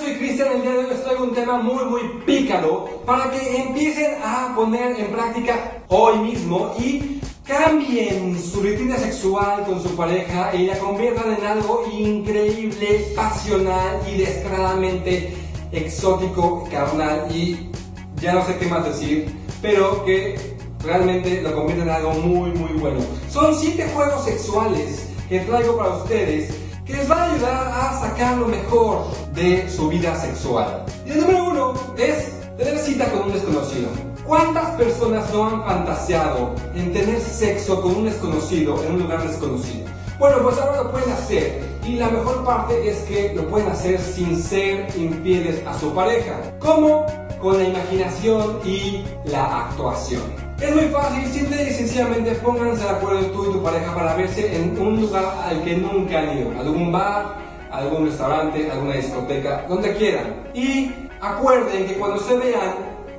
Soy Cristian, el día de hoy les traigo un tema muy muy pícaro para que empiecen a poner en práctica hoy mismo y cambien su rutina sexual con su pareja y la conviertan en algo increíble, pasional y descaradamente exótico, carnal y ya no sé qué más decir, pero que realmente lo conviertan en algo muy muy bueno. Son 7 juegos sexuales que traigo para ustedes que les va a ayudar a sacar lo mejor de su vida sexual. Y el número uno es tener cita con un desconocido. ¿Cuántas personas no han fantaseado en tener sexo con un desconocido en un lugar desconocido? Bueno, pues ahora lo pueden hacer y la mejor parte es que lo pueden hacer sin ser infieles a su pareja. ¿Cómo? Con la imaginación y la actuación. Es muy fácil, simple y sencillamente pónganse de acuerdo tú y tu pareja para verse en un lugar al que nunca han ido, algún bar, algún restaurante, alguna discoteca, donde quieran. Y acuerden que cuando se vean,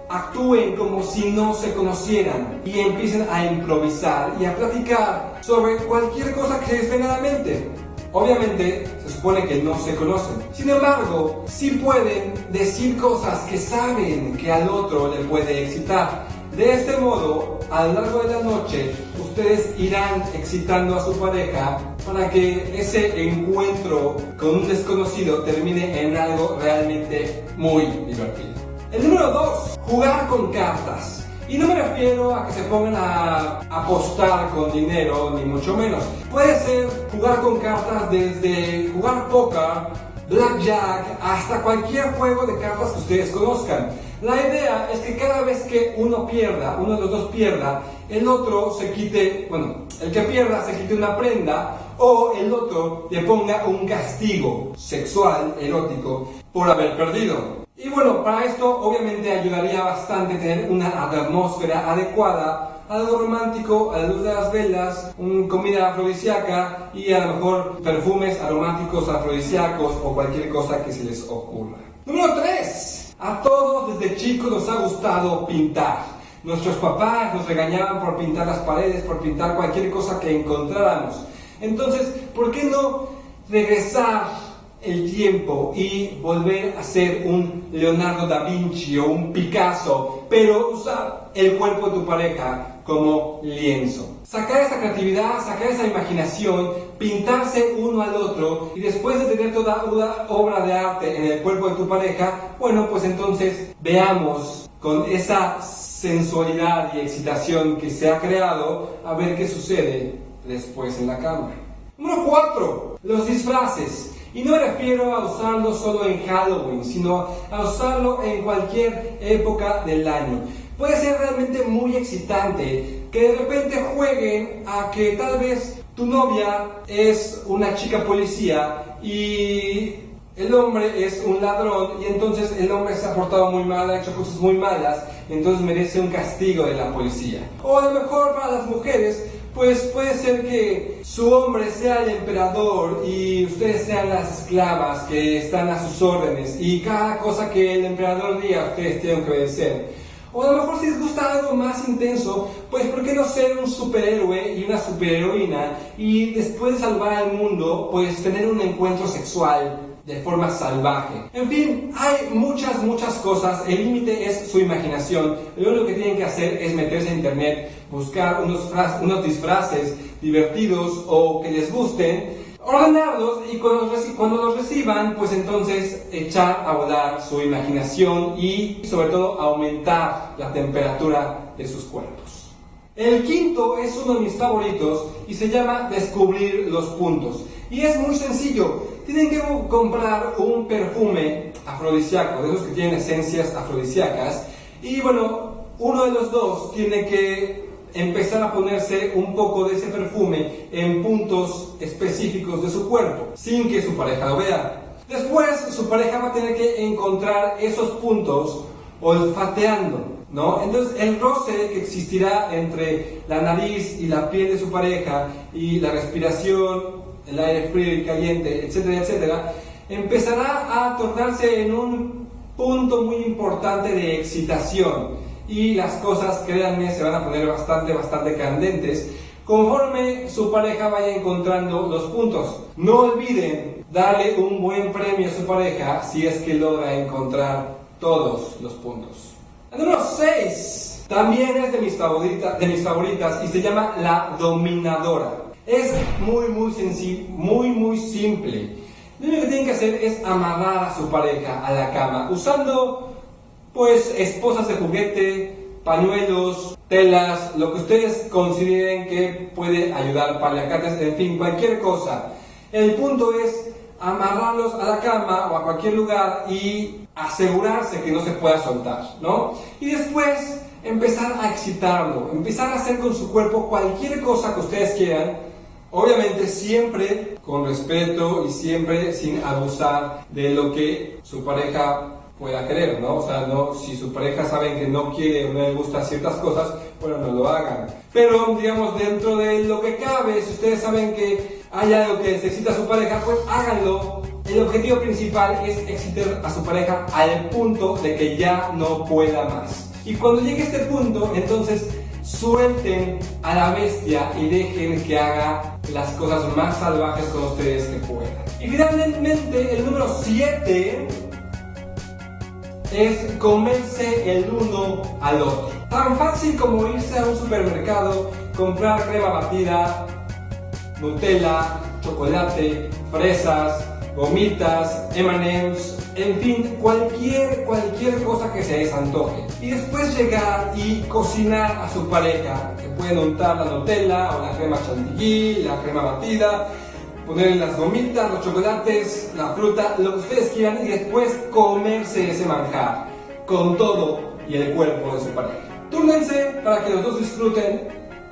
actúen como si no se conocieran y empiecen a improvisar y a platicar sobre cualquier cosa que se les venga a la mente. Obviamente se supone que no se conocen. Sin embargo, sí pueden decir cosas que saben que al otro le puede excitar. De este modo, a lo largo de la noche, ustedes irán excitando a su pareja para que ese encuentro con un desconocido termine en algo realmente muy divertido. El número 2, jugar con cartas. Y no me refiero a que se pongan a apostar con dinero, ni mucho menos. Puede ser jugar con cartas desde jugar póker, blackjack, hasta cualquier juego de cartas que ustedes conozcan. La idea es que cada vez que uno pierda, uno de los dos pierda, el otro se quite, bueno, el que pierda se quite una prenda o el otro le ponga un castigo sexual, erótico, por haber perdido. Y bueno, para esto obviamente ayudaría bastante tener una atmósfera adecuada, algo romántico, a la luz de las velas, una comida afrodisíaca y a lo mejor perfumes aromáticos afrodisíacos o cualquier cosa que se les ocurra. Número 3. A todos desde chicos nos ha gustado pintar. Nuestros papás nos regañaban por pintar las paredes, por pintar cualquier cosa que encontráramos. Entonces, ¿por qué no regresar el tiempo y volver a ser un Leonardo da Vinci o un Picasso, pero usar el cuerpo de tu pareja como lienzo? Sacar esa creatividad, sacar esa imaginación, pintarse uno al otro y después de tener toda una obra de arte en el cuerpo de tu pareja, bueno, pues entonces veamos con esa sensualidad y excitación que se ha creado a ver qué sucede después en la cama. Número 4. Los disfraces. Y no me refiero a usarlo solo en Halloween, sino a usarlo en cualquier época del año. Puede ser realmente muy excitante que de repente jueguen a que tal vez tu novia es una chica policía y el hombre es un ladrón y entonces el hombre se ha portado muy mal, ha hecho cosas muy malas, entonces merece un castigo de la policía. O a lo mejor para las mujeres, pues puede ser que su hombre sea el emperador y ustedes sean las esclavas que están a sus órdenes y cada cosa que el emperador diga ustedes tienen que obedecer. O a lo mejor si les gusta algo más intenso, pues ¿por qué no ser un superhéroe y una superheroína y después de salvar al mundo, pues tener un encuentro sexual de forma salvaje. En fin, hay muchas, muchas cosas. El límite es su imaginación. Lo único que tienen que hacer es meterse a internet, buscar unos, unos disfraces divertidos o que les gusten ordenarlos y cuando, los reciban, pues entonces echar a volar su imaginación y sobre todo aumentar la temperatura de sus cuerpos. El quinto es uno de mis favoritos y se llama descubrir los puntos. Y es muy sencillo, tienen que comprar un perfume afrodisíaco, de esos que tienen esencias afrodisíacas, y bueno, uno de los dos tiene que empezar a ponerse un poco de ese perfume en puntos específicos de su cuerpo, sin que su pareja lo vea. Después, su pareja va a tener que encontrar esos puntos olfateando, ¿no? Entonces, el roce que existirá entre la nariz y la piel de su pareja y la respiración, el aire frío y caliente, etcétera, etcétera, empezará a tornarse en un punto muy importante de excitación y las cosas, créanme, se van a poner bastante, bastante candentes conforme su pareja vaya encontrando los puntos. No olviden darle un buen premio a su pareja si es que logra encontrar todos los puntos. El número 6 también es de mis, favoritas, de mis favoritas y se llama la dominadora. Es muy, muy sencillo, muy, muy simple. Lo único que tienen que hacer es amarrar a su pareja a la cama usando, pues, esposas de juguete, pañuelos, telas, lo que ustedes consideren que puede ayudar, paliacates, en fin, cualquier cosa. El punto es amarrarlos a la cama o a cualquier lugar y asegurarse que no se pueda soltar, ¿no? Y después empezar a excitarlo, empezar a hacer con su cuerpo cualquier cosa que ustedes quieran, obviamente siempre con respeto y siempre sin abusar de lo que su pareja pueda querer, ¿no? O sea, no, si su pareja saben que no quiere o no le gusta ciertas cosas, bueno, no lo hagan. Pero, digamos, dentro de lo que cabe, si ustedes saben que hay algo que necesita su pareja, pues háganlo. El objetivo principal es excitar a su pareja al punto de que ya no pueda más. Y cuando llegue a este punto, entonces suelten a la bestia y dejen que haga las cosas más salvajes con ustedes que puedan. Y finalmente, el número 7 es comerse el uno al otro. Tan fácil como irse a un supermercado, comprar crema batida, Nutella, chocolate, fresas, gomitas, M&M's, en fin, cualquier, cualquier cosa que se les antoje. Y después llegar y cocinar a su pareja. Se pueden untar la Nutella o la crema chantilly, la crema batida, ponerle las gomitas, los chocolates, la fruta, lo que ustedes quieran y después comerse ese manjar con todo y el cuerpo de su pareja. Túrnense para que los dos disfruten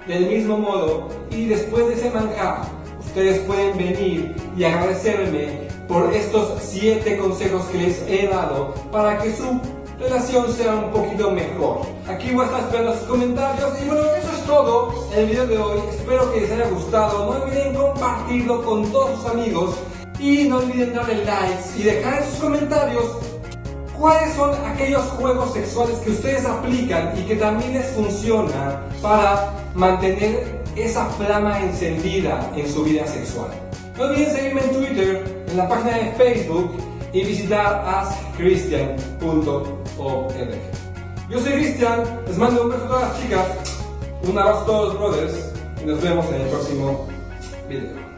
del mismo modo y después de ese manjar ustedes pueden venir y agradecerme por estos siete consejos que les he dado para que su relación sea un poquito mejor. Aquí voy a estar esperando sus comentarios y bueno, eso es todo el video de hoy. Espero que les haya gustado. No olviden compartirlo con todos sus amigos y no olviden darle likes y dejar en sus comentarios cuáles son aquellos juegos sexuales que ustedes aplican y que también les funciona para mantener esa flama encendida en su vida sexual. No olviden seguirme en Twitter, en la página de Facebook y visitar Yo soy Cristian, les mando un beso a todas las chicas, un abrazo a todos los brothers y nos vemos en el próximo video.